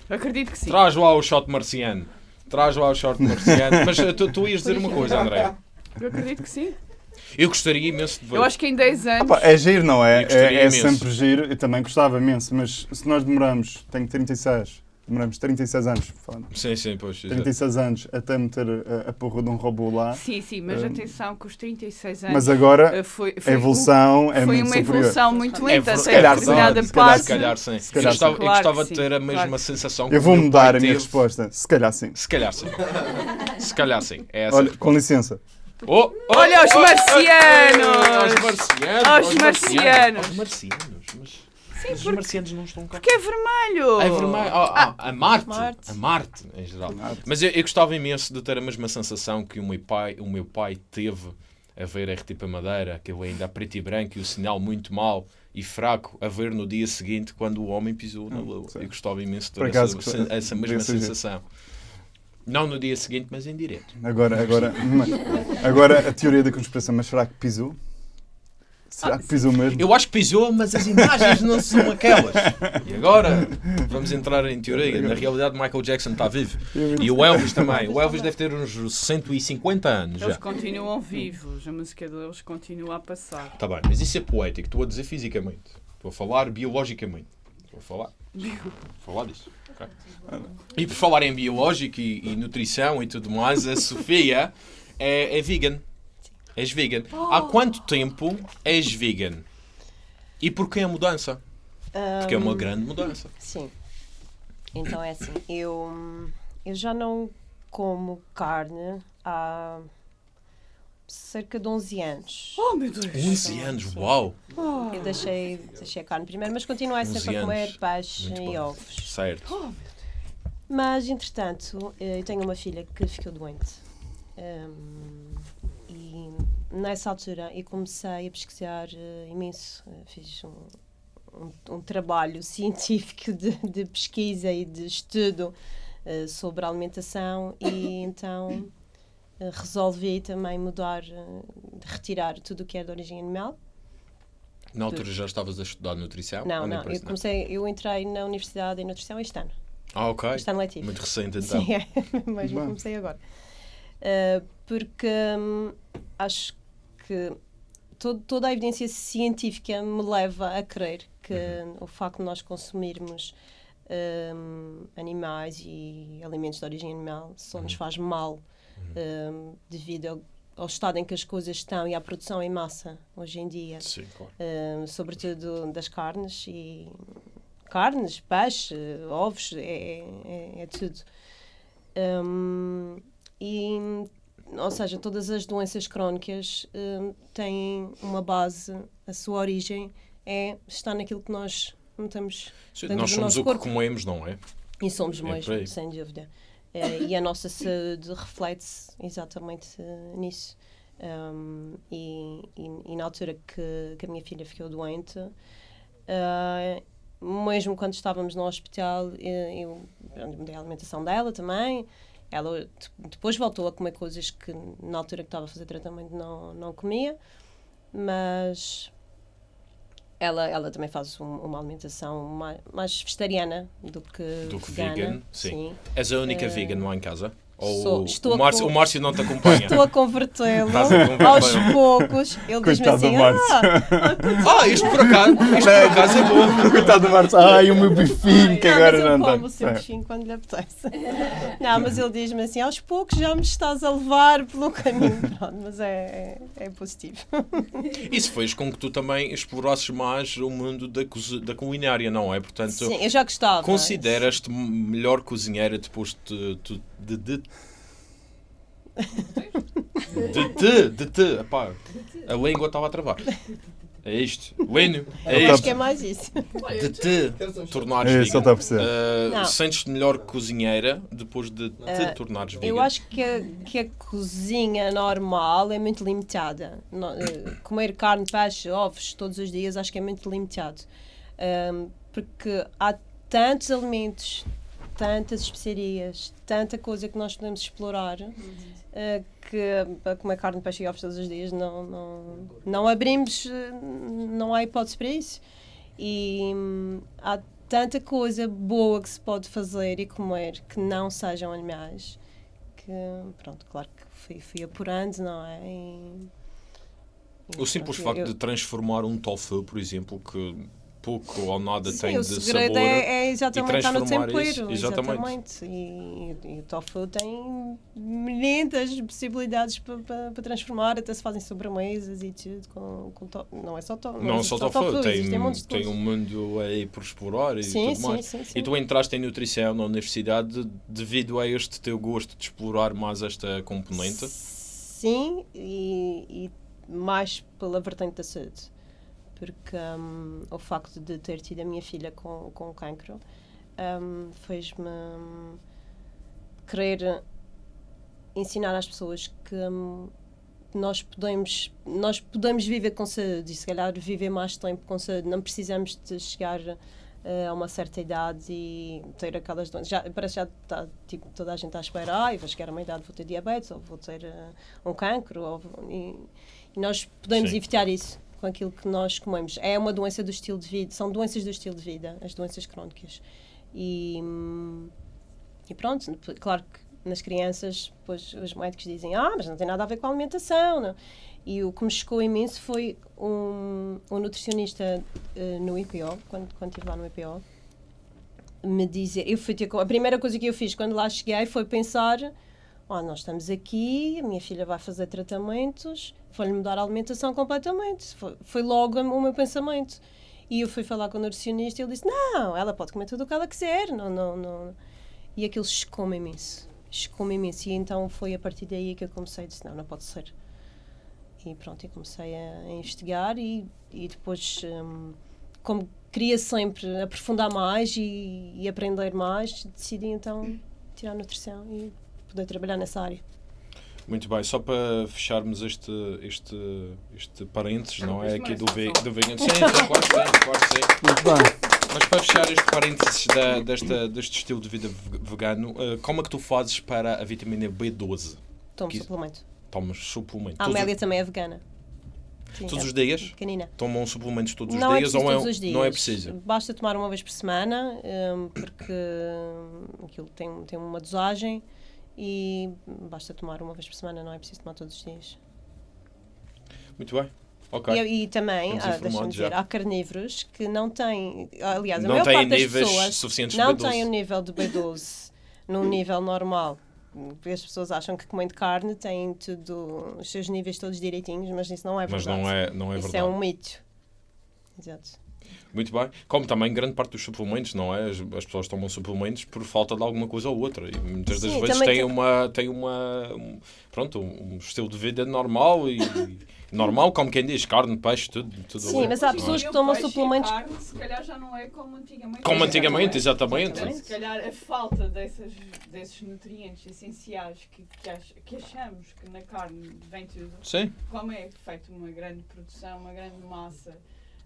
acredito que sim. Traz lá o shot marciano. Traz lá o shot marciano. Mas tu, tu ias dizer uma coisa, André. Eu acredito que sim. Eu gostaria imenso de ver. Eu acho que em 10 anos. Opa, é giro, não é? Eu É, é sempre giro. Eu também gostava imenso, mas se nós demoramos, tenho 36, demoramos 36 anos, falando, Sim, sim, pois. exato. 36 anos até meter a, a porra de um robô lá. Sim, sim, mas Hum. atenção que os 36 anos. Mas agora eh, foi, a foi- evolução é foi muito uma superior. evolução muito É lenta até se calhar determinada sim, se calhar parte. Se calhar sim. Se calhar eu gostava, sim. eu gostava Claro de ter a mesma claro. Eu sensação que o vou mudar a minha teve. resposta. Se calhar sim. Se calhar sim. Se calhar sim. É essa. Olha, com licença. Oh, oh, Olha os oh, marcianos! Aos marcianos! Aos marcianos! Aos marcianos! Mas, mas os porque- marcianos não estão cá. Que é vermelho! É vermelho. Oh, oh, a Marte. Marte. A Marte, em geral. Marte. Mas eu, eu gostava imenso de ter a mesma sensação que o meu pai, o meu pai teve a ver RTP Madeira, aquele ainda a preto e branco e o sinal muito mau e fraco, a ver no dia seguinte quando o homem pisou na Lua. sim. Eu gostava imenso de ter essa, essa mesma sensação. Não no dia seguinte, mas em direto. Agora, agora, agora a teoria da conspiração, mas será que pisou? Será que pisou mesmo? Eu acho que pisou, mas as imagens não são aquelas. E agora vamos entrar em teoria. Na realidade, Michael Jackson está vivo. E o Elvis também. O Elvis deve ter uns 150 anos Eles já. continuam vivos, a música deles continua a passar. Está bem, mas isso é poético. Estou a dizer fisicamente. Estou a falar biologicamente. Estou a falar. Vou falar disso. E por falar em biológico e, e nutrição e tudo mais, a Sofia é, é vegan. És vegan. Há quanto tempo és vegan? E porquê a mudança? Porque é uma grande mudança. Sim. Então é assim, eu, eu já não como carne há cerca de 11 anos. Oh meu Deus! 11 anos, uau! Eu deixei, deixei a carne primeiro, mas continuei 11 sempre a comer peixe e ovos. Certo. Mas, entretanto, eu tenho uma filha que ficou doente. Hum, e nessa altura eu comecei a pesquisar eh, imenso. Eh, fiz um, um, um trabalho científico de, de pesquisa e de estudo eh, sobre a alimentação e então resolvi também mudar, eh, retirar tudo o que é de origem animal. Na altura já estavas a estudar nutrição? Não, não, eu comecei, eu entrei na Universidade em Nutrição este ano. Ah, ok. Este ano letivo. Muito recente então. Sim, é. Mas Bom. comecei agora. Uh, porque hum, acho que todo- toda a evidência científica me leva a crer que o facto de nós consumirmos hum, animais e alimentos de origem animal só nos faz mal hum, devido ao, ao estado em que as coisas estão e à produção em massa hoje em dia Sim, claro. sobretudo das carnes e carnes, peixe, ovos, é, é, é tudo. Um, e, ou seja, todas as doenças crónicas têm uma base, a sua origem é está naquilo que nós metemos Sim, nós somos o que corpo. comemos, não é? E somos É aí. mesmo, sem dúvida. Eh, e a nossa saúde reflete-se exatamente eh, nisso. Um, e, e- e na altura que, que a minha filha ficou doente, eh, mesmo quando estávamos no hospital, eu pronto, mudei a alimentação dela também. Ela de- depois voltou a comer coisas que na altura que estava a fazer tratamento não, não comia, mas ela, ela também faz um- uma alimentação mais, mais vegetariana do que Do que vegana. vegan, sim. És a única Eh, vegan lá em casa? Ou Sou- estou o, a Márcio, com- o Márcio não te acompanha? Estou a convertê-lo aos poucos. Ele diz-me Coitado assim: do Márcio. ah, Ah, isto por acaso, isto por acaso é bom. Coitado do Marcos. Ai, o meu bifinho que não, agora mas não eu tem. como o seu É. bichinho quando lhe apetece. Não, mas ele diz-me assim: aos poucos já me estás a levar pelo caminho. Pronto, mas é, é, é positivo. Isso fez com que tu também explorasses mais o mundo da, da culinária, não é? Portanto, Sim, eu já gostava. consideras-te melhor cozinheira depois de, de, de, de, de te, de te, epá, a língua estava a travar. É isto, Lênio, é Eu acho isto, que é mais isso. de te tornares É, só vegan. está a perceber. Uh. Sentes-te melhor cozinheira depois de te Uh, tornares vegan? Eu acho que a, que a cozinha normal é muito limitada. No- eh, comer carne, peixe, ovos todos os dias acho que é muito limitado. Ahm, porque há tantos alimentos, tantas especiarias, tanta coisa que nós podemos explorar eh, que para comer carne, peixe e ovos todos os dias não, não, não abrimos, eh, não há hipótese para isso. E hum, há tanta coisa boa que se pode fazer e comer que não sejam animais que, pronto, claro que fui, fui apurando, não é? E- e O simples pronto, facto eu- de transformar um tofu, por exemplo, que pouco ou nada Sim, tem de sabor. é, é exatamente estar no transformar tempero. isso, exatamente. Exatamente. E, e o tofu tem milhentas possibilidades para pa, pa transformar, até se fazem sobremesas e tudo. Com, com to- não é só, to, Não existe só tofu, tem, existem montes de tem coisas. um mundo aí por explorar e Sim, tudo sim, mais. sim, sim. E tu entraste em nutrição na universidade devido a este teu gosto de explorar mais esta componente? Sim, e, e mais pela vertente da saúde. Porque hum, o facto de ter tido a minha filha com, com cancro hum, fez-me hum, querer ensinar às pessoas que hum, nós podemos nós podemos viver com saúde e se calhar viver mais tempo com saúde. Não precisamos de chegar eh, a uma certa idade e ter aquelas doenças. Já, parece que já está tipo, toda a gente à espera ai vou chegar a uma idade vou ter diabetes ou vou ter eh, um cancro ou, vou-" e, e nós podemos Sim. evitar isso com aquilo que nós comemos é uma doença do estilo de vida são doenças do estilo de vida as doenças crónicas e e pronto, claro que nas crianças, depois os médicos dizem, ah, mas não tem nada a ver com a alimentação. Não. E o que me chocou imenso foi um, um nutricionista eh, no IPO, quando, quando estive lá no IPO, me dizer, eu fui ter a primeira coisa que eu fiz quando lá cheguei foi pensar, oh, nós estamos aqui, a minha filha vai fazer tratamentos, vou-lhe mudar a alimentação completamente. Foi, foi logo o meu pensamento. E eu fui falar com o nutricionista e ele disse, não, ela pode comer tudo o que ela quiser, não, não, não. E aquilo chocou-me imenso. Chocou-me imenso. E então foi a partir daí que eu comecei a dizer, não, não pode ser. E pronto, eu comecei a, a investigar e, e depois, hum, como queria sempre aprofundar mais e, e aprender mais, decidi então tirar nutrição e poder trabalhar nessa área. Muito bem, só para fecharmos este, este, este parênteses, não é? Aqui não do, é ve do vegan. Sim, sim, claro que sim, claro que sim. Muito bem. Mas para fechar este parênteses da, desta, deste estilo de vida ve- vegano, eh, como é que tu fazes para a vitamina B12? Tomo Que- suplemento. Tomas suplemento? A Todos, Amélia também é vegana. Sim, todos é os dias? Pequenina. Tomam suplementos todos os não dias é ou é, todos os dias. não é preciso? Basta tomar uma vez por semana, hum, porque hum, aquilo tem, tem uma dosagem e basta tomar uma vez por semana, não é preciso tomar todos os dias. Muito bem. Ok. E, e também, ah, deixa-me dizer, há carnívoros que não têm, aliás, a não maior parte das níveis pessoas suficientes não de B12. têm o nível de B12 num nível normal. Porque As pessoas acham que comendo carne têm tudo, os seus níveis todos direitinhos, mas isso não é Mas verdade. não é, não é isso verdade. é um mito. Exato. Muito bem. Como também grande parte dos suplementos, não é? As, as pessoas tomam suplementos por falta de alguma coisa ou outra. E muitas das Sim, vezes têm tem- uma, têm uma um, pronto, um estilo de vida normal e normal, como quem diz, carne, peixe, tudo. tudo Sim, mas há é? pessoas que tomam suplementos- carne, se calhar já não é como antigamente. Como antigamente, Exatamente. exatamente. Se calhar a falta dessas, desses nutrientes essenciais que, que, ach- que achamos que na carne vem tudo, Sim, como é feita uma grande produção, uma grande massa,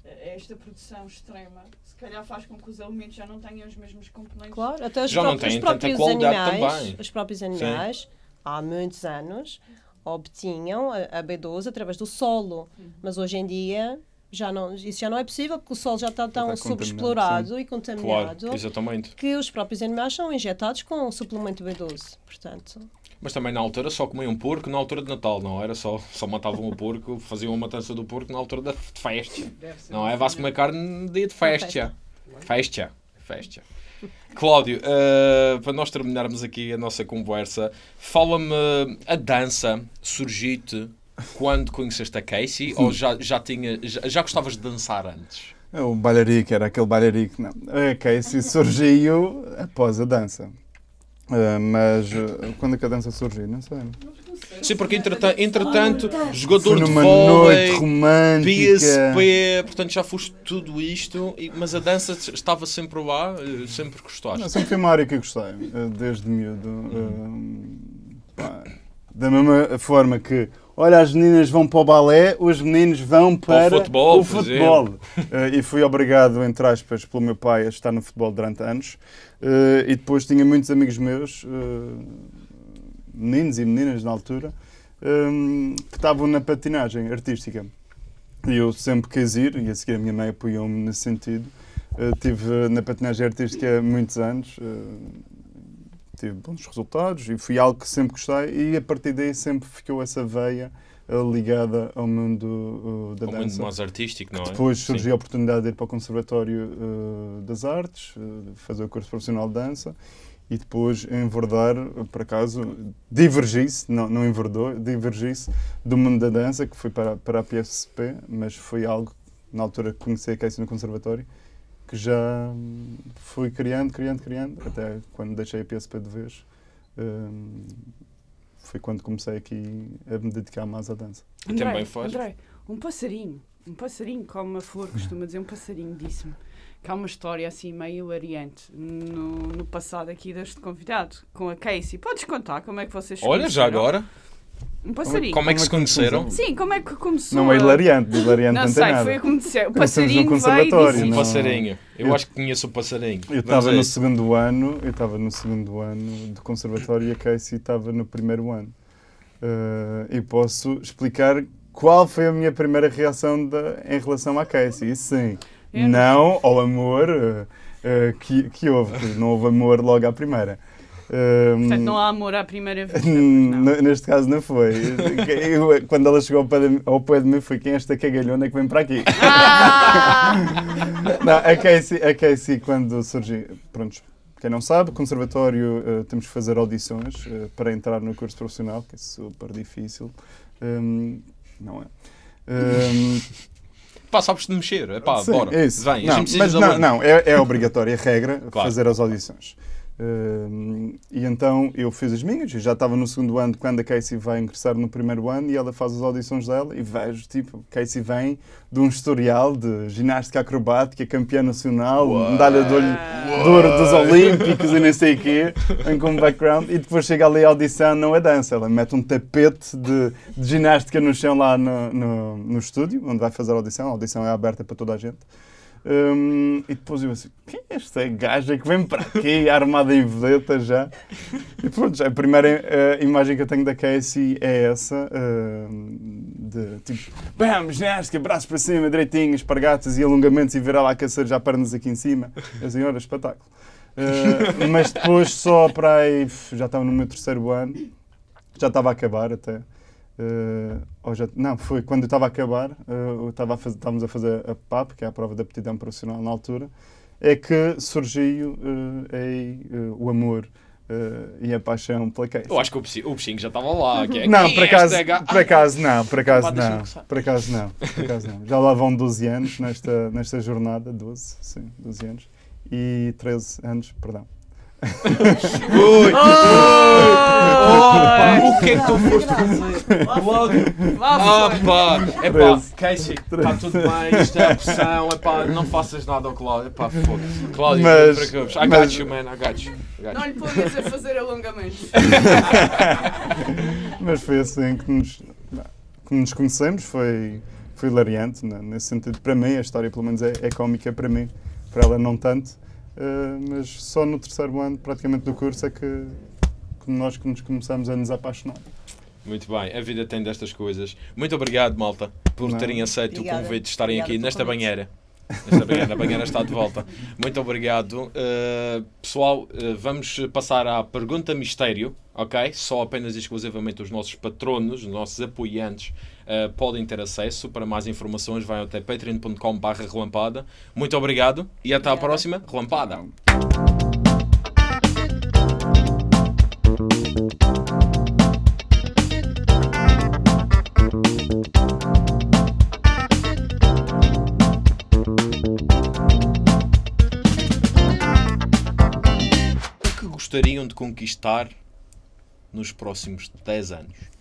esta produção extrema, se calhar faz com que os alimentos já não tenham os mesmos componentes. Claro, até os Já não próprios, têm os tanta próprios qualidade animais, também. os próprios animais, há muitos anos, obtinham a, a B12 através do solo, Uhum. mas hoje em dia já não, isso já não é possível porque o solo já está tão está sobreexplorado e claro, contaminado exatamente. que os próprios animais são injetados com o suplemento B12. Portanto, Mas também na altura só comiam porco na altura de Natal, não era só, só matavam o porco, faziam a matança do porco na altura da de festa. Não é? Vá-se comer carne no dia de festa. Festa. Festa. Cláudio, eh, para nós terminarmos aqui a nossa conversa, fala-me a dança surgiu-te quando conheceste a Casey ou já, já, tinha, já, já gostavas de dançar antes? É O bailarico, era aquele bailarico. Não. A Casey surgiu após a dança. Ah, mas ah, quando é que a dança surgiu? Não sei. Sim, porque entretanto, entretanto jogador de numa vôlei, noite romântica. PSP, portanto já foste tudo isto, mas a dança estava sempre lá, eh, sempre gostaste. Não, sempre foi uma área que eu gostei, ah, desde miúdo. Pá, da mesma forma que, olha, as meninas vão para o balé, os meninos vão Para o futebol, o futebol. Ah, e fui obrigado, entre aspas, pelo meu pai a estar no futebol durante anos. Ah, e depois tinha muitos amigos meus, ah, meninos e meninas na altura, ah, que estavam na patinagem artística. E eu sempre quis ir, e a seguir a minha mãe apoiou-me nesse sentido. Uh, tive na patinagem artística muitos anos, uh, tive bons resultados e foi algo que sempre gostei e a partir daí sempre ficou essa veia uh, ligada ao mundo uh, da mundo dança. mais artístico, não é? Depois Sim. surgiu a oportunidade de ir para o Conservatório uh, das Artes, uh, fazer o curso profissional de dança e depois enverdar, por acaso, divergi-se, não, não enverdou, divergi-se do mundo da dança, que foi para, para a PSP, mas foi algo, na altura que conheci a Casey no Conservatório, que já fui criando, criando, criando, até quando deixei a PSP de vez. hum, foi quando comecei aqui a me dedicar mais à dança. E também faz. André, um passarinho, um passarinho, como a flor costuma dizer, um passarinho disse-me que há uma história assim meio hilariante no, no passado aqui deste convidado, com a Casey. Podes contar como é que vocês Olha, já agora, Um passarinho. como é que se conheceram? Sim, como é que começou? Não é a- hilariante, de hilariante Não não, tem sei, nada. foi a que me disseram. O passarinho conservatório, disse... Um não- passarinho. Eu Eu- acho que conheço o passarinho. Eu estava no segundo ano, eu estava no segundo ano de conservatório e a Casey estava no primeiro ano. Eh, e posso explicar qual foi a minha primeira reação da- em relação à Casey. E sim, Eu não ao amor eh, que, que houve, não houve amor logo à primeira. Portanto, não há amor à primeira vista. Neste caso não foi. Eu, quando ela chegou ao pé, de, mim foi quem é esta cagalhona que vem para aqui. Ah! Não, a Casey, a Casey quando surgiu, pronto, quem não sabe, conservatório eh, temos que fazer audições eh, para entrar no curso profissional, que é super difícil. Hum, não é? Hum, Pá, sabes de mexer. Epá, sim, bora. é isso. Vem, não, mas não, não, é, é obrigatória, é regra Claro. fazer as audições. Hum, e então eu fiz as minhas, eu já estava no segundo ano quando a Casey vai ingressar no primeiro ano e ela faz as audições dela e vejo, tipo, Casey vem de um historial de ginástica acrobática, campeã nacional, medalha de, olho, de ouro dos Olímpicos e nem sei o quê, vem com um background e depois chega ali a audição, não é dança, ela mete um tapete de, de ginástica no chão lá no, no, no estúdio, onde vai fazer a audição, a audição é aberta para toda a gente. Hum, e depois eu assim, quem é esta gaja que vem para aqui armada em vedeta já? E pronto, a primeira eh, imagem que eu tenho da Casey é essa, hum, de tipo, bam, ginástica, braços para cima, direitinho, espargatas e alongamentos e virar lá aquecer já pernas aqui em cima. Eu assim, olha, espetáculo. Eh, mas depois só para aí, já estava no meu terceiro ano, já estava a acabar até. Eh, ou já, não, foi quando eu estava a acabar, eh, eu estava a fazer, estávamos a fazer a PAP, que é a prova de aptidão profissional na altura, é que surgiu eh, aí, eh, o amor eh, e a paixão pela Casey. Eu acho que o bichinho, o bichinho já estava lá. Que é, Não, por é acaso, por acaso não, por acaso Pá, deixa-me não, por acaso não, por acaso não. Já lá vão 12 anos nesta, nesta jornada, 12, sim, 12 anos, e 13 anos, perdão. Ui! O que é que tu foste fazer? Cláudio! Vá, Ah, pá! É pá. Casey, está tudo bem, isto é a pressão, é pá, não faças nada ao Cláudio, é pá, foda-se. Cláudio, Mas- não te preocupes. I got you, man, I got you. Não lhe ponhas a fazer alongamentos. Mas foi assim que nos, que nos conhecemos, foi, foi hilariante, né, nesse sentido. Para mim, a história pelo menos é, é cómica para mim, para ela não tanto, mas só no terceiro ano praticamente do curso é que, que nós que nos começamos a nos apaixonar. Muito bem, a vida tem destas coisas. Muito obrigado, malta, por Não. terem aceito Obrigada. o convite de estarem Obrigada aqui nesta convite. banheira. Esta banheira, a banheira está de volta. Muito obrigado. Uh, pessoal, uh, vamos passar à pergunta mistério, ok? Só apenas e exclusivamente os nossos patronos, os nossos apoiantes uh, podem ter acesso. Para mais informações, vai até patreon.com.br relampada. Muito obrigado e até à próxima. Relampada. O que gostariam de conquistar nos próximos 10 anos?